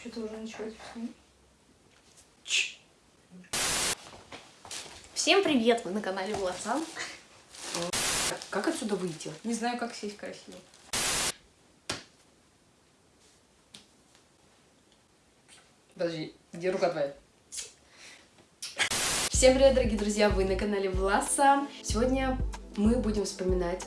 Что-то уже началось. Всем привет! Вы на канале Власан. Как отсюда выйти? Не знаю, как сесть красиво. Подожди, где рука твоя? Всем привет, дорогие друзья! Вы на канале Власа. Сегодня мы будем вспоминать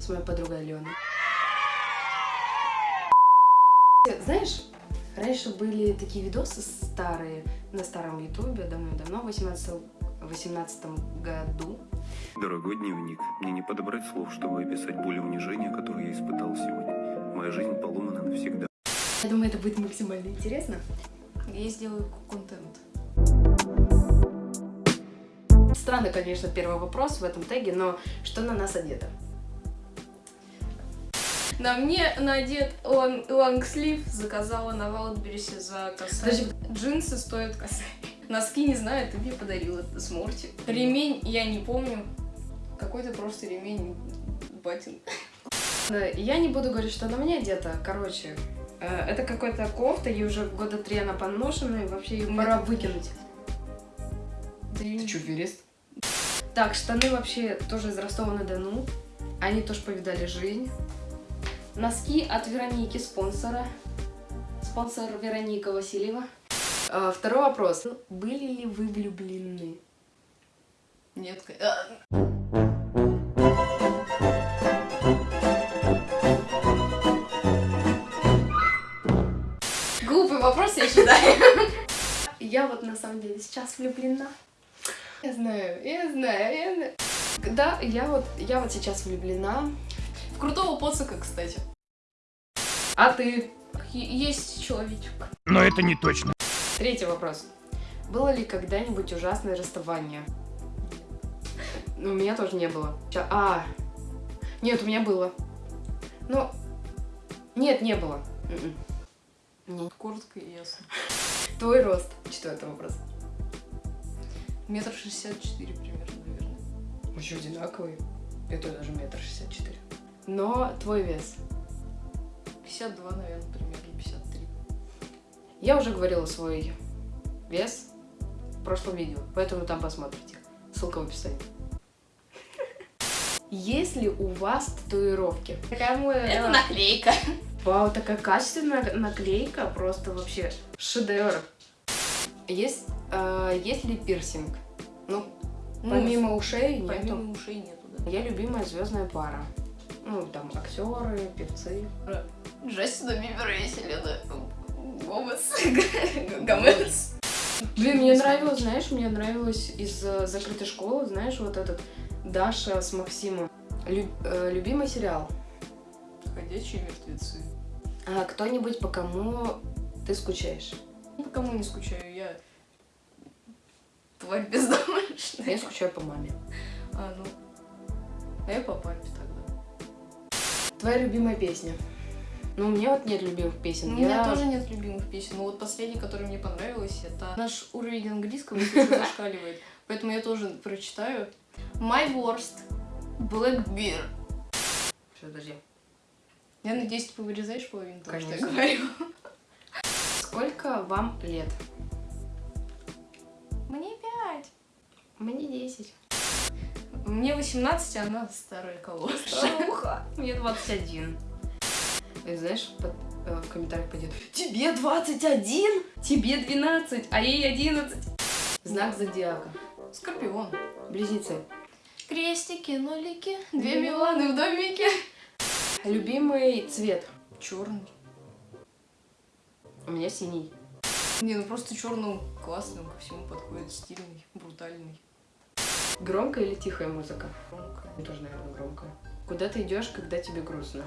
с моей подругой Аленой. Знаешь, раньше были такие видосы старые на старом ютубе, давно-давно, в 18, 18 году. Дорогой дневник, мне не подобрать слов, чтобы описать боль и унижение, которое я испытал сегодня. Моя жизнь поломана навсегда. Я думаю, это будет максимально интересно. Я сделаю контент. Странный, конечно, первый вопрос в этом теге, но что на нас одето? На мне надет лонг лонгслив, заказала на Валдберрисе за косарь. Подожди. Джинсы стоят косарь. Носки не знаю, ты мне подарила с Морти. Ремень я не помню. Какой-то просто ремень батин. Я не буду говорить, что на мне одета. Короче, э, это какая-то кофта, ей уже года три она поношена, и вообще ее пора выкинуть. Ты Ты что, верест? Так, штаны вообще тоже из Ростова-на-Дону. Они тоже повидали жизнь. Носки от Вероники, спонсора. Спонсор Вероника Васильева. А, Второй вопрос. Были ли вы влюблены? Нет. а, Глупый вопрос, я считаю. Я вот на самом деле сейчас влюблена. Я знаю, я знаю, я знаю. Да, я вот, я вот сейчас влюблена. В крутого поцика, кстати. А ты? Есть человечек. Но это не точно. Третий вопрос. Было ли когда-нибудь ужасное расставание? Ну, у меня тоже не было. А, нет, у меня было. Ну, нет, не было. М-м. Нет. Коротко и ясно. Твой рост. Четвертый вопрос. Метр шестьдесят четыре примерно, наверное. Мы еще одинаковые. Это даже метр шестьдесят четыре. Но твой вес. 52, наверное, примерно 53. Я уже говорила свой вес в прошлом видео, поэтому там посмотрите. Ссылка в описании. Есть ли у вас татуировки? Это наклейка. Вау, такая качественная наклейка, просто вообще шедевр. Есть, э, есть ли пирсинг? Ну, помимо ушей нету. Помимо ушей нету, да. Я любимая звездная пара. Ну, там актеры, певцы. Джастина Бибера и Селена Гомес. Гомес. Блин, мне нравилось, знаешь, мне нравилось из э, закрытой школы, знаешь, вот этот Даша с Максимом. Лю- э, любимый сериал. Ходячие мертвецы. А кто-нибудь, по кому ты скучаешь? По кому не скучаю, я тварь бездомышная. Я скучаю по маме. А, ну. А я по папе тогда. Твоя любимая песня? Ну, у меня вот нет любимых песен. У Я- меня тоже нет любимых песен, но вот последняя, которая мне понравилась, это наш уровень английского сейчас зашкаливает. Поэтому я тоже прочитаю. My worst. Black Bear. Всё, подожди. Я надеюсь, ты вырезаешь половину того, что я Конечно. говорю. Сколько вам лет? Мне пять. Мне 10. Мне 18, а она старая. Старуха. Мне 21. И знаешь, под- э, в комментариях пойдет Тебе 21, тебе 12, а ей 11. Знак зодиака. Скорпион. Близнецы. Крестики, нолики, две Миланы в домике. Любимый цвет. Черный. У меня синий. Не, ну просто черный классный, он ко всему подходит, стильный, брутальный. Громкая или тихая музыка? Громкая. Тоже, наверное, громкая. Куда ты идешь, когда тебе грустно?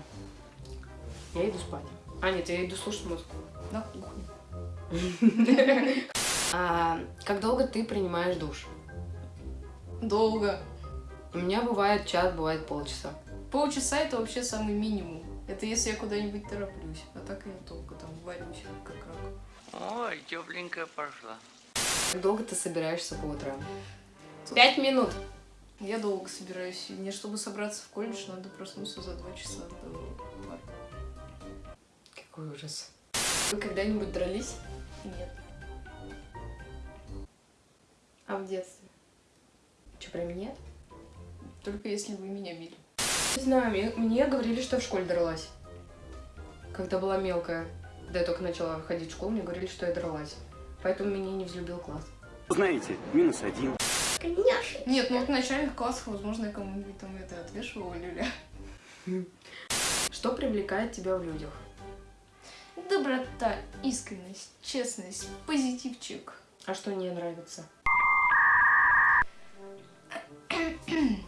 Я иду спать. А, нет, я иду слушать музыку. На кухне. А, как долго ты принимаешь душ? Долго. У меня бывает час, бывает полчаса. Полчаса это вообще самый минимум. Это если я куда-нибудь тороплюсь. А так я долго там варюсь, как рак. Ой, тепленькая пошла. Как долго ты собираешься по утрам? Пять минут. Я долго собираюсь. Мне, чтобы собраться в колледж, надо проснуться за два часа до парка. Какой ужас. Вы когда-нибудь дрались? Нет. А в детстве? Че, прям нет? Только если вы меня били. Не знаю, мне, мне говорили, что я в школе дралась. Когда была мелкая. Когда я только начала ходить в школу, мне говорили, что я дралась. Поэтому меня не взлюбил класс. Знаете, минус один. Конечно. Нет, ну вот в начальных классах, возможно, я кому-нибудь там это отвешивала люля. Что привлекает тебя в людях? Доброта, искренность, честность, позитивчик. А что не нравится?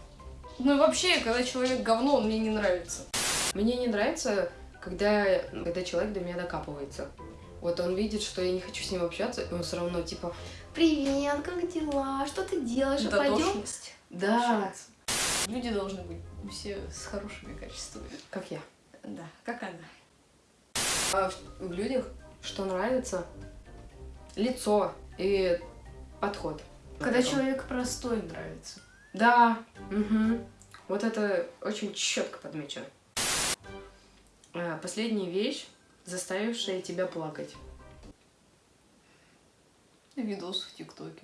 Ну вообще, когда человек говно, он мне не нравится. Мне не нравится, когда, когда человек до меня докапывается. Вот он видит, что я не хочу с ним общаться, и он все равно типа, Привет, как дела? Что ты делаешь? А пойдем? Да. Люди должны быть все с хорошими качествами. как я. Да, как она. А в, в людях что нравится? Лицо и подход. Когда Потом. человек простой нравится. Да, мгм. вот это очень четко подмечено. А, Последняя вещь, заставившая тебя плакать. Видос в ТикТоке.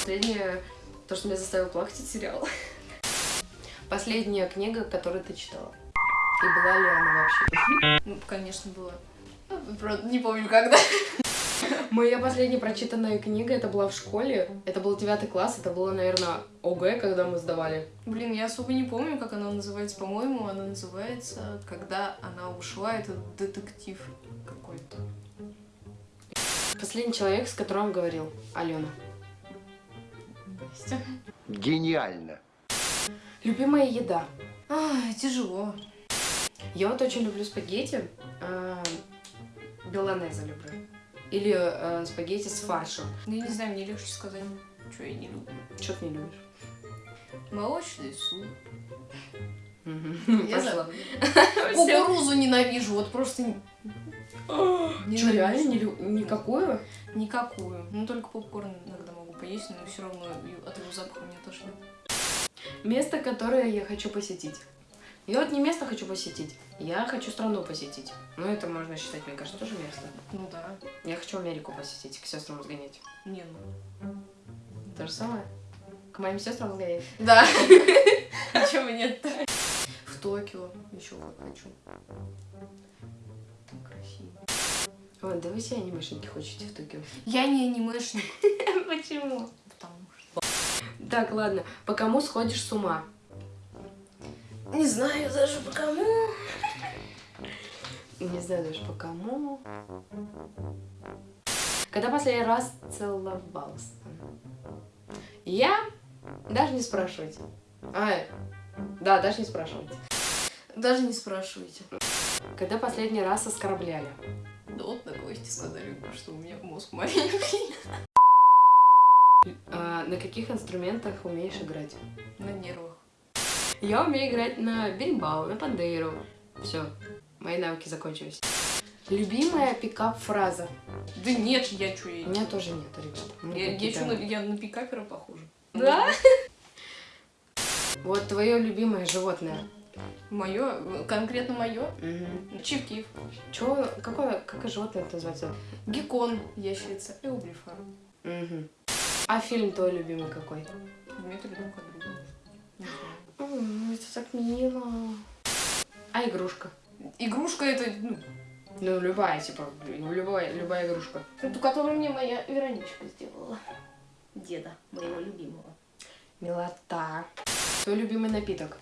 Последнее, то, что меня заставило плакать, это сериал. Последняя книга, которую ты читала. И была ли она вообще? Ну, конечно, было. Ну, Правда, не помню, когда. Моя последняя прочитанная книга, это была в школе. Это был девятый класс, это было, наверное, ОГЭ, когда мы сдавали. Блин, я особо не помню, как она называется. По-моему, она называется «Когда она ушла». Это детектив какой-то. Последний человек, с которым говорил. Алена. Настя. Гениально. Любимая еда. Ай, тяжело. Я вот очень люблю спагетти. э, Беланеза люблю. Или э, спагетти с фаршем. Ну, я не знаю, мне легче сказать, что я не люблю. Что ты не любишь? Молочный суп. Я Пошла. Кукурузу ненавижу, вот просто Что, реально не лю- никакую? Никакую. Ну, только попкорн иногда могу поесть, но все равно от его запаха мне тошнит. Место, которое я хочу посетить. Я вот не место хочу посетить, я хочу страну посетить. Ну, это можно считать, мне кажется, тоже место. Ну да. Я хочу Америку посетить, к сестрам сгонять. Не, ну. То же самое? К моим сестрам сгонять? Да. Почему нет-то? В Токио еще хочу. Там красиво. Ой, да вы все анимешники хотите в Токио. Я не анимешник. Почему? Потому что... Так, ладно. По кому сходишь с ума? Не знаю даже по кому. Не знаю даже по кому. Когда последний раз целовался? Я? Даже не спрашивайте. А, да, даже не спрашивайте. Даже не спрашивайте. Когда последний раз оскорбляли? Да вот на гости сказали, что у меня мозг маленький. А, на каких инструментах умеешь играть? На нервах. Я умею играть на бимбау, на пандейру. Все, мои навыки закончились. Любимая пикап-фраза? Да нет, я что, У меня тоже нет, ребят. Я, я, на, я на пикапера похожа. Да? Вот твое любимое животное. Мое, конкретно мое, Угу. чивкив, Чё, какое, какое животное это называется? геккон, ящерица, эублифа. Угу. А фильм твой любимый какой? Дмитрий друг М, Это так мило. А игрушка? Игрушка это, ну, Ну, любая, типа, ну, любая, любая игрушка. эту, которую мне моя Вероничка сделала. Деда, моего любимого. Милота. Твой любимый напиток?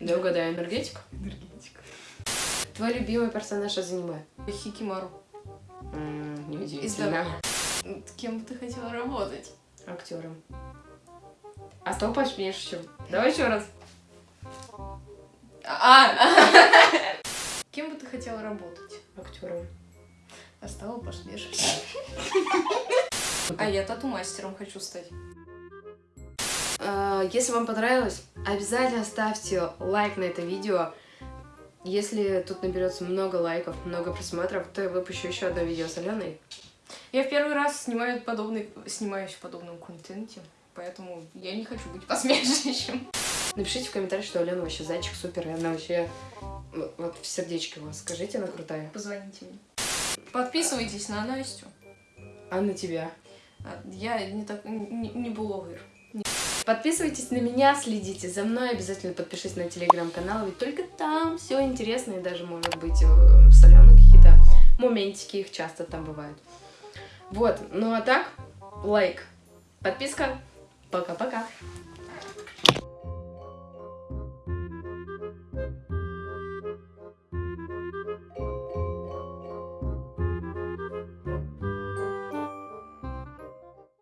Да угадай, энергетик? Энергетика. Твой любимый персонаж из аниме? Хикимару. М, Из Неудивительно. Кем бы ты хотела работать? Актером. А что пошмешь еще? Давай еще раз. А! Кем бы ты хотела работать? Актером. А стала посмешивать. А я тату-мастером хочу стать. А, Если вам понравилось, обязательно ставьте лайк на это видео. Если тут наберется много лайков, много просмотров, то я выпущу еще одно видео с Аленой. Я в первый раз снимаю подобный, снимаюсь в подобном контенте, поэтому я не хочу быть посмешищем. Напишите в комментариях, что Алена вообще зайчик супер, и она вообще... Вот в сердечке вас скажите, она крутая. Позвоните мне. Подписывайтесь на Настю. А на тебя? А, Я не, так, не, не блогер. Подписывайтесь на меня, следите за мной, обязательно подпишитесь на телеграм-канал, ведь только там все интересно, и даже, может быть, соленые какие-то моментики, их часто там бывают. Вот, ну а так, лайк, подписка, пока-пока.